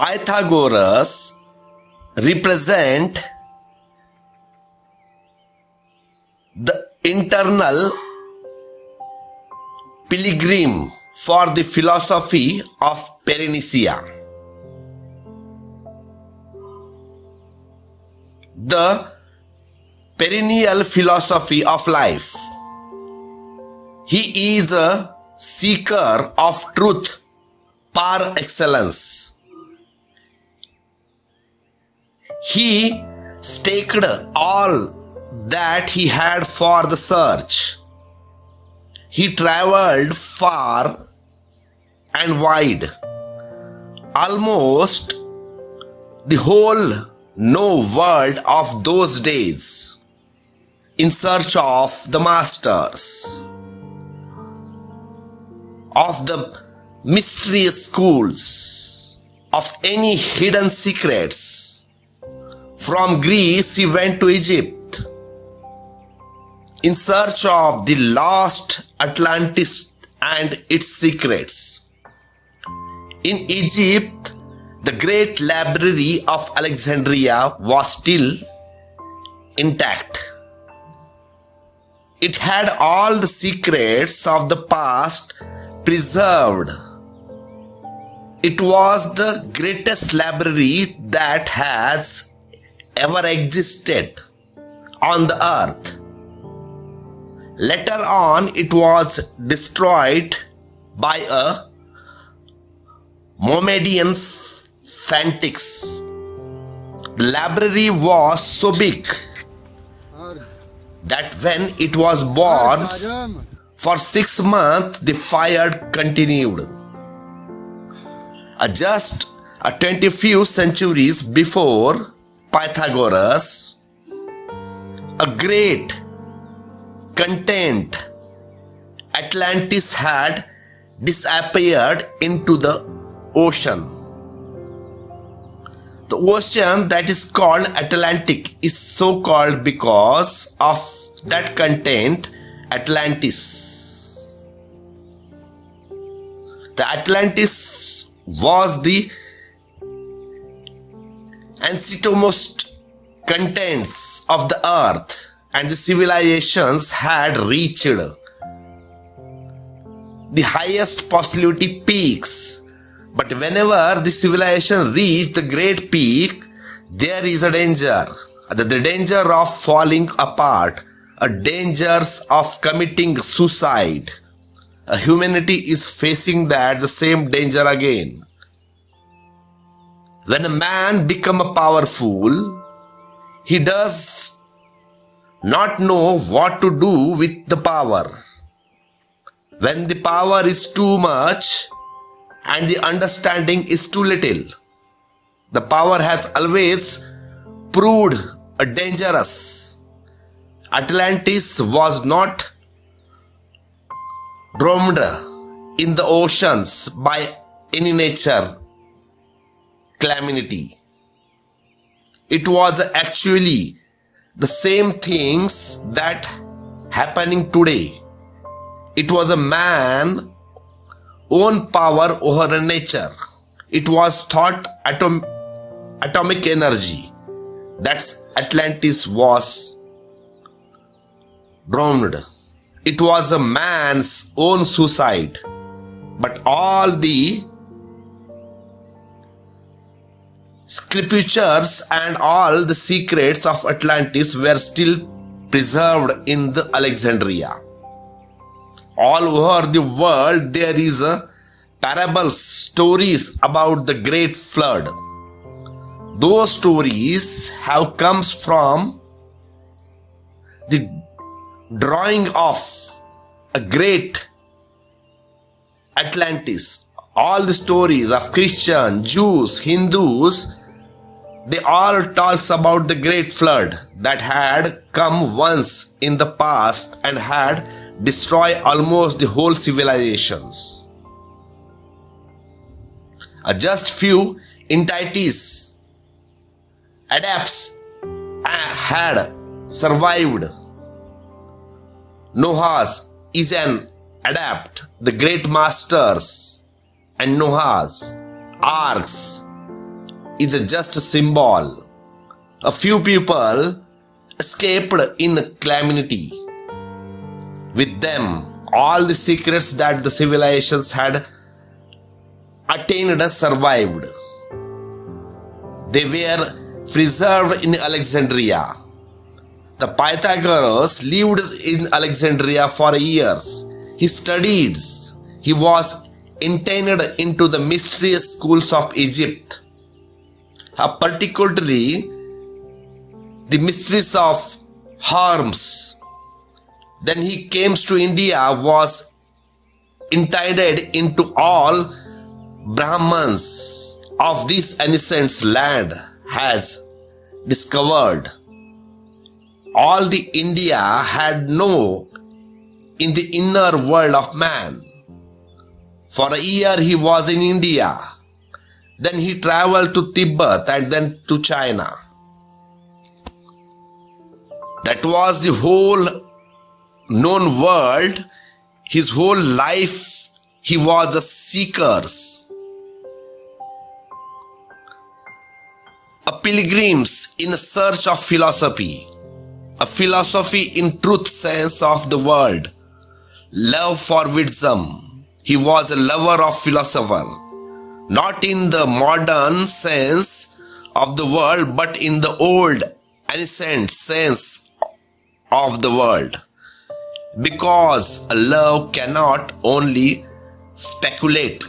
Pythagoras represent the internal pilgrim for the philosophy of Parenisia. The perennial philosophy of life. He is a seeker of truth par excellence. He staked all that he had for the search. He traveled far and wide, almost the whole no world of those days, in search of the masters, of the mysterious schools, of any hidden secrets. From Greece, he went to Egypt in search of the lost Atlantis and its secrets. In Egypt, the great library of Alexandria was still intact. It had all the secrets of the past preserved. It was the greatest library that has ever existed on the earth. Later on, it was destroyed by a Mohammedan fanatics. The library was so big that when it was born, for six months the fire continued. Uh, just a 20 few centuries before Pythagoras, a great content Atlantis had disappeared into the ocean. The ocean that is called Atlantic is so called because of that content Atlantis. The Atlantis was the ancestormost contents of the earth and the civilizations had reached the highest possibility peaks. But whenever the civilization reached the great peak, there is a danger. The danger of falling apart, a dangers of committing suicide. Humanity is facing that the same danger again. When a man become a powerful, he does not know what to do with the power. When the power is too much and the understanding is too little, the power has always proved dangerous. Atlantis was not drowned in the oceans by any nature calamity. It was actually the same things that happening today. It was a man own power over nature. It was thought atom, atomic energy. That's Atlantis was drowned. It was a man's own suicide. But all the scriptures and all the secrets of Atlantis were still preserved in the Alexandria. All over the world there is a parables, stories about the great flood. Those stories have comes from the drawing of a great Atlantis. All the stories of Christian, Jews, Hindus, they all talks about the great flood that had come once in the past and had destroyed almost the whole civilizations. A just few entities adapts uh, had survived. Noah's is an adapt, the great masters and Noah's arks is just a symbol. A few people escaped in calamity. With them, all the secrets that the civilizations had attained survived. They were preserved in Alexandria. The Pythagoras lived in Alexandria for years. He studied. He was entered into the mysterious schools of Egypt, uh, particularly the mysteries of Hermes. Then he came to India, was entitled into all Brahmans of this ancient land has discovered. All the India had no in the inner world of man. For a year he was in India. Then he traveled to Tibet and then to China. That was the whole known world. His whole life he was a seeker a pilgrims in a search of philosophy, a philosophy in truth sense of the world, love for wisdom. He was a lover of philosopher, not in the modern sense of the world, but in the old ancient sense of the world. Because a love cannot only speculate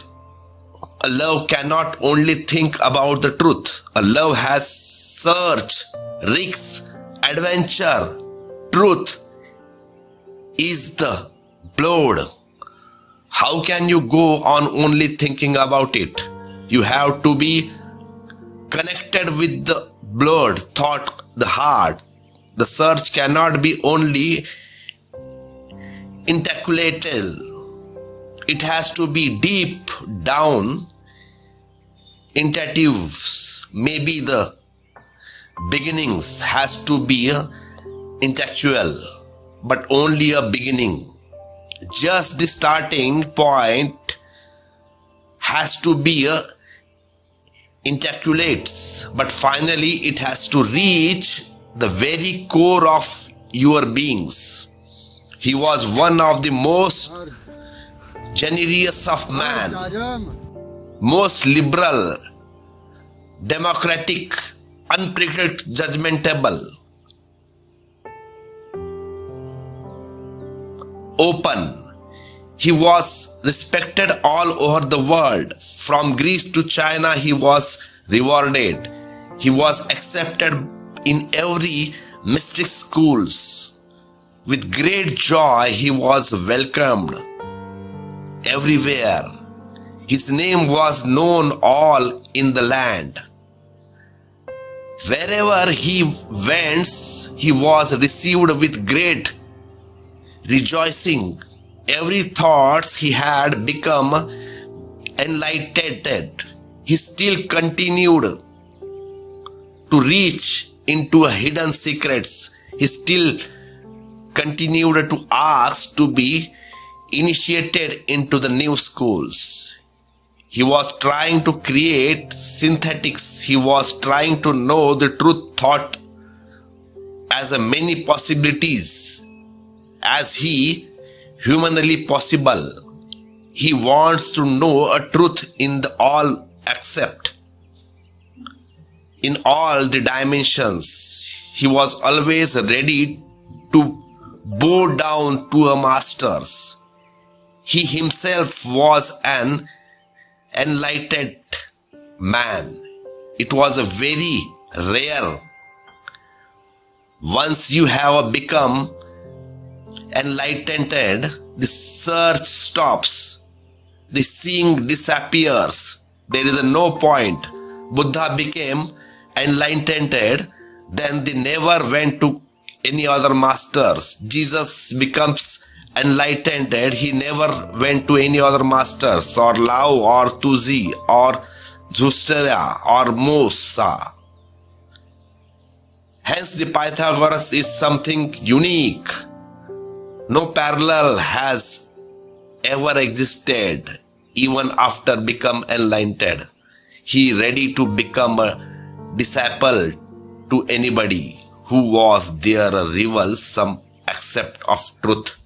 a love cannot only think about the truth. A love has search, risks, adventure. Truth is the blood. How can you go on only thinking about it? You have to be connected with the blood, thought, the heart. The search cannot be only intellectual. It has to be deep down Intentives, maybe the beginnings has to be intellectual but only a beginning just the starting point has to be a but finally it has to reach the very core of your beings. He was one of the most generous of man most liberal, democratic, unpredictable, judgmentable, open. He was respected all over the world. From Greece to China, he was rewarded. He was accepted in every mystic schools. With great joy, he was welcomed everywhere his name was known all in the land. Wherever he went, he was received with great rejoicing. Every thought he had become enlightened. He still continued to reach into hidden secrets. He still continued to ask to be initiated into the new schools. He was trying to create synthetics. He was trying to know the truth thought as a many possibilities as he humanly possible. He wants to know a truth in the all accept. In all the dimensions, he was always ready to bow down to a masters. He himself was an enlightened man. It was a very rare. Once you have become enlightened, the search stops, the seeing disappears. There is no point. Buddha became enlightened, then they never went to any other masters. Jesus becomes enlightened, he never went to any other masters or Lao or Tuzi or Zarathustra or Musa. Hence the Pythagoras is something unique. No parallel has ever existed even after become enlightened. he ready to become a disciple to anybody who was their rival some accept of truth